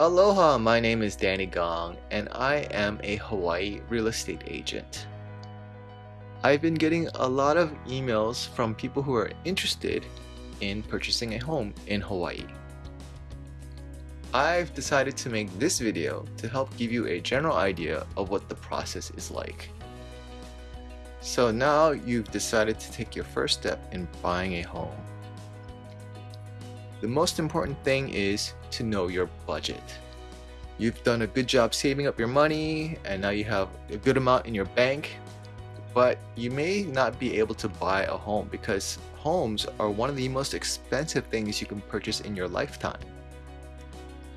Aloha, my name is Danny Gong and I am a Hawaii real estate agent. I've been getting a lot of emails from people who are interested in purchasing a home in Hawaii. I've decided to make this video to help give you a general idea of what the process is like. So now you've decided to take your first step in buying a home. The most important thing is to know your budget. You've done a good job saving up your money and now you have a good amount in your bank, but you may not be able to buy a home because homes are one of the most expensive things you can purchase in your lifetime.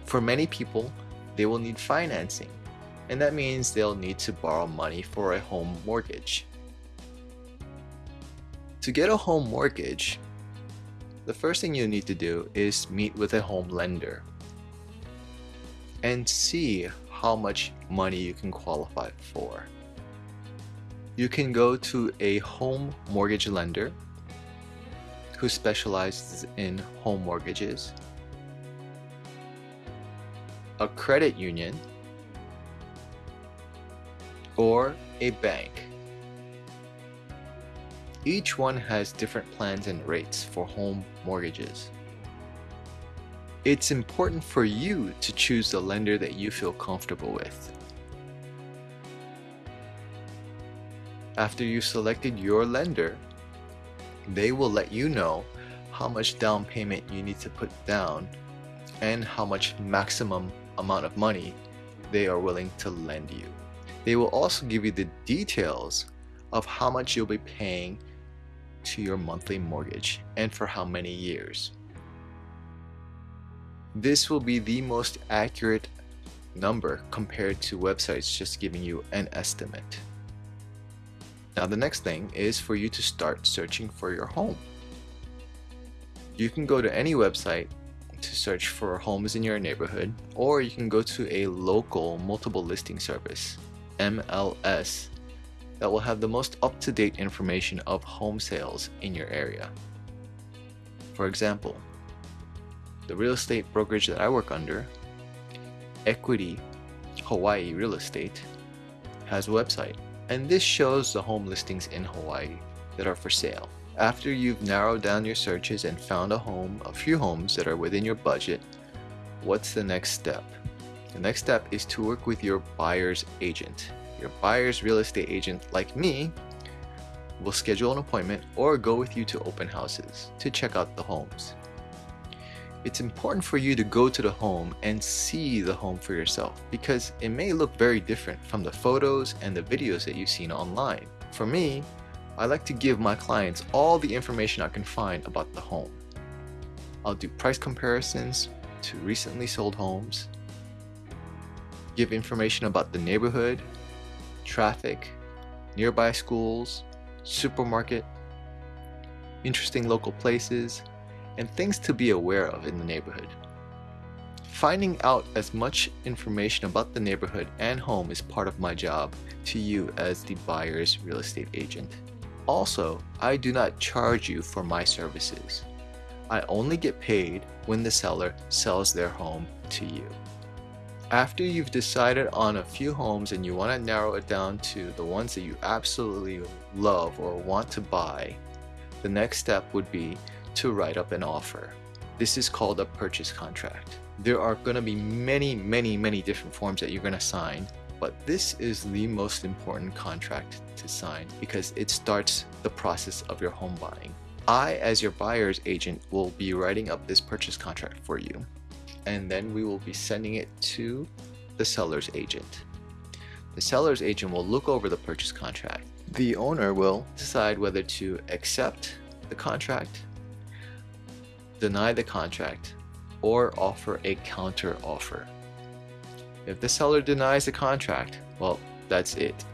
For many people, they will need financing, and that means they'll need to borrow money for a home mortgage. To get a home mortgage, the first thing you need to do is meet with a home lender and see how much money you can qualify for. You can go to a home mortgage lender who specializes in home mortgages, a credit union, or a bank. Each one has different plans and rates for home mortgages. It's important for you to choose the lender that you feel comfortable with. After you've selected your lender, they will let you know how much down payment you need to put down and how much maximum amount of money they are willing to lend you. They will also give you the details of how much you'll be paying to your monthly mortgage and for how many years. This will be the most accurate number compared to websites just giving you an estimate. Now the next thing is for you to start searching for your home. You can go to any website to search for homes in your neighborhood or you can go to a local multiple listing service, MLS, that will have the most up-to-date information of home sales in your area. For example, the real estate brokerage that I work under, Equity Hawaii Real Estate, has a website and this shows the home listings in Hawaii that are for sale. After you've narrowed down your searches and found a home, a few homes that are within your budget, what's the next step? The next step is to work with your buyer's agent. Your buyer's real estate agent, like me, will schedule an appointment or go with you to open houses to check out the homes. It's important for you to go to the home and see the home for yourself because it may look very different from the photos and the videos that you've seen online. For me, I like to give my clients all the information I can find about the home. I'll do price comparisons to recently sold homes, give information about the neighborhood, traffic, nearby schools, supermarket, interesting local places, and things to be aware of in the neighborhood. Finding out as much information about the neighborhood and home is part of my job to you as the buyer's real estate agent. Also, I do not charge you for my services. I only get paid when the seller sells their home to you. After you've decided on a few homes and you want to narrow it down to the ones that you absolutely love or want to buy, the next step would be to write up an offer. This is called a purchase contract. There are going to be many, many, many different forms that you're going to sign, but this is the most important contract to sign because it starts the process of your home buying. I, as your buyer's agent, will be writing up this purchase contract for you, and then we will be sending it to the seller's agent. The seller's agent will look over the purchase contract. The owner will decide whether to accept the contract deny the contract, or offer a counter offer. If the seller denies the contract, well, that's it.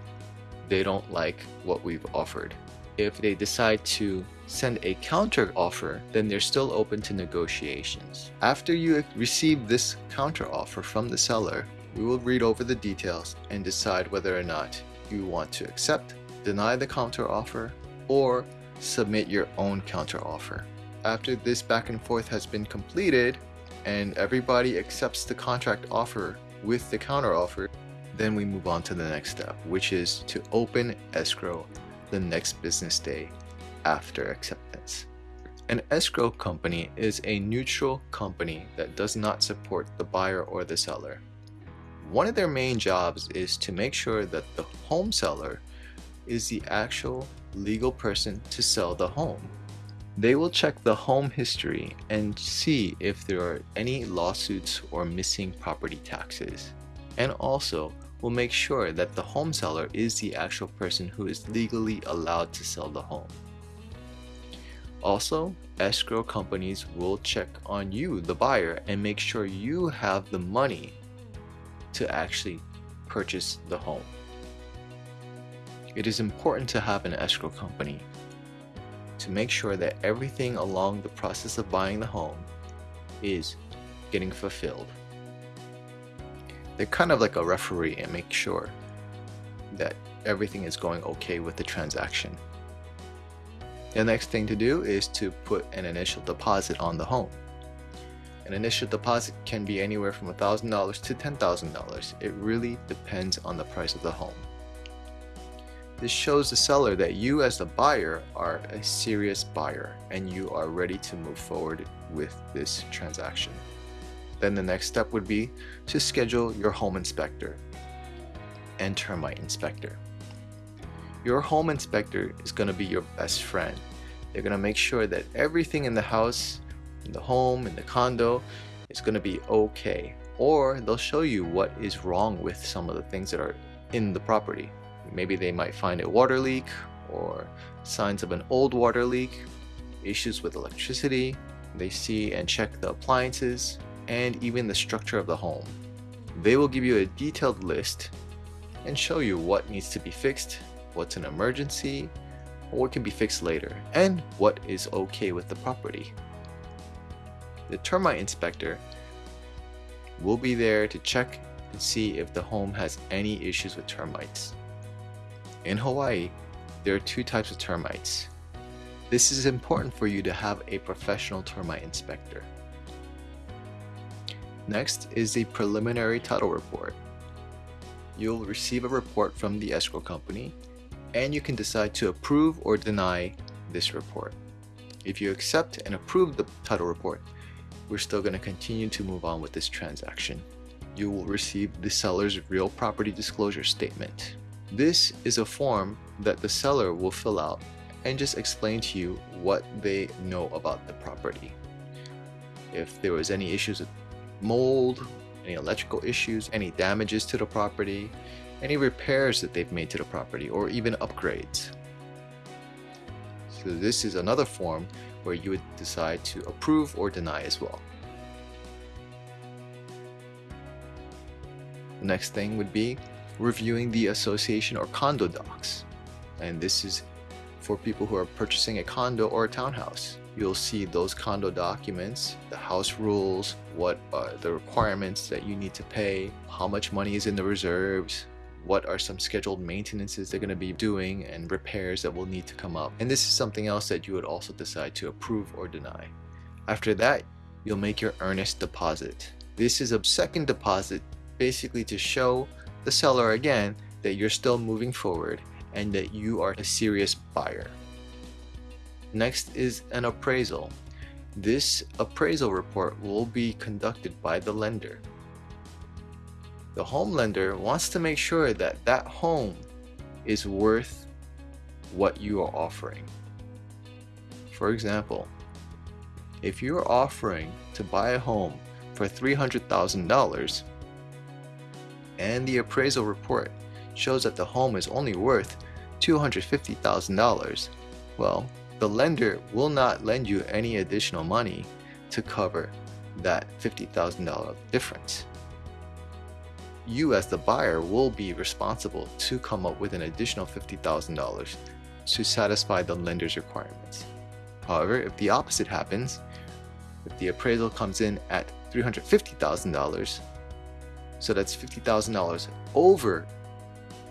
They don't like what we've offered. If they decide to send a counter offer, then they're still open to negotiations. After you receive this counter offer from the seller, we will read over the details and decide whether or not you want to accept, deny the counter offer, or submit your own counter offer after this back and forth has been completed, and everybody accepts the contract offer with the counter offer, then we move on to the next step, which is to open escrow the next business day after acceptance. An escrow company is a neutral company that does not support the buyer or the seller. One of their main jobs is to make sure that the home seller is the actual legal person to sell the home. They will check the home history and see if there are any lawsuits or missing property taxes. And also will make sure that the home seller is the actual person who is legally allowed to sell the home. Also, escrow companies will check on you, the buyer, and make sure you have the money to actually purchase the home. It is important to have an escrow company to make sure that everything along the process of buying the home is getting fulfilled. They're kind of like a referee and make sure that everything is going okay with the transaction. The next thing to do is to put an initial deposit on the home. An initial deposit can be anywhere from $1,000 to $10,000. It really depends on the price of the home. This shows the seller that you as the buyer are a serious buyer and you are ready to move forward with this transaction. Then the next step would be to schedule your home inspector and termite inspector. Your home inspector is going to be your best friend. They're going to make sure that everything in the house, in the home, in the condo is going to be okay. Or they'll show you what is wrong with some of the things that are in the property. Maybe they might find a water leak or signs of an old water leak, issues with electricity. They see and check the appliances and even the structure of the home. They will give you a detailed list and show you what needs to be fixed what's an emergency, what can be fixed later, and what is okay with the property. The termite inspector will be there to check and see if the home has any issues with termites. In Hawaii, there are two types of termites. This is important for you to have a professional termite inspector. Next is the preliminary title report. You'll receive a report from the escrow company and you can decide to approve or deny this report. If you accept and approve the title report, we're still going to continue to move on with this transaction. You will receive the seller's real property disclosure statement. This is a form that the seller will fill out and just explain to you what they know about the property. If there was any issues with mold, any electrical issues, any damages to the property, any repairs that they've made to the property or even upgrades. So this is another form where you would decide to approve or deny as well. The next thing would be reviewing the association or condo docs. And this is for people who are purchasing a condo or a townhouse. You'll see those condo documents, the house rules, what are the requirements that you need to pay, how much money is in the reserves, what are some scheduled maintenances they're going to be doing and repairs that will need to come up. And this is something else that you would also decide to approve or deny. After that, you'll make your earnest deposit. This is a second deposit basically to show the seller again that you're still moving forward and that you are a serious buyer. Next is an appraisal. This appraisal report will be conducted by the lender the home lender wants to make sure that that home is worth what you are offering. For example, if you are offering to buy a home for $300,000 and the appraisal report shows that the home is only worth $250,000, well, the lender will not lend you any additional money to cover that $50,000 difference you as the buyer will be responsible to come up with an additional $50,000 to satisfy the lender's requirements. However, if the opposite happens, if the appraisal comes in at $350,000, so that's $50,000 over,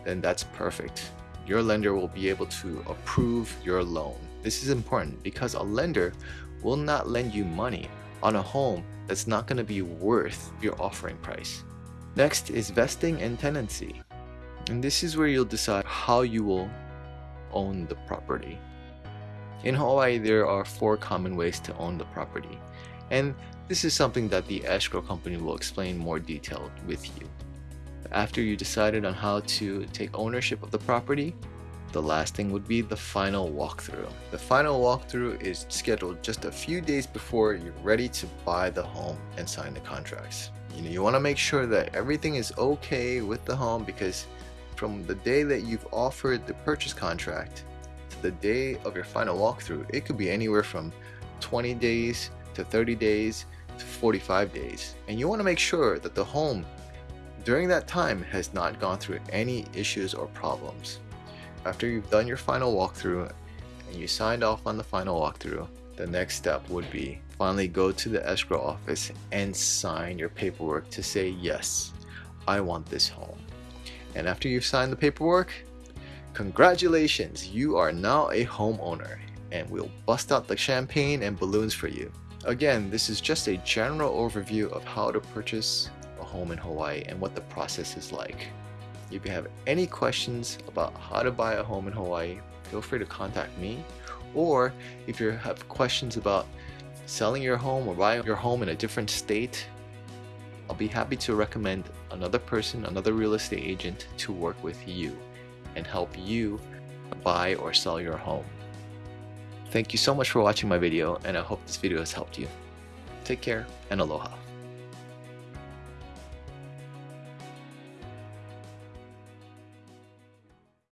then that's perfect. Your lender will be able to approve your loan. This is important because a lender will not lend you money on a home that's not going to be worth your offering price. Next is vesting and tenancy. And this is where you'll decide how you will own the property. In Hawaii, there are four common ways to own the property. And this is something that the escrow company will explain more detailed with you. After you decided on how to take ownership of the property, the last thing would be the final walkthrough. The final walkthrough is scheduled just a few days before you're ready to buy the home and sign the contracts. You know, you want to make sure that everything is okay with the home because from the day that you've offered the purchase contract to the day of your final walkthrough, it could be anywhere from 20 days to 30 days to 45 days. And you want to make sure that the home during that time has not gone through any issues or problems. After you've done your final walkthrough and you signed off on the final walkthrough, the next step would be finally go to the escrow office and sign your paperwork to say, yes, I want this home. And after you've signed the paperwork, congratulations, you are now a homeowner and we'll bust out the champagne and balloons for you. Again, this is just a general overview of how to purchase a home in Hawaii and what the process is like. If you have any questions about how to buy a home in Hawaii, feel free to contact me. Or if you have questions about selling your home or buying your home in a different state, I'll be happy to recommend another person, another real estate agent to work with you and help you buy or sell your home. Thank you so much for watching my video and I hope this video has helped you. Take care and aloha.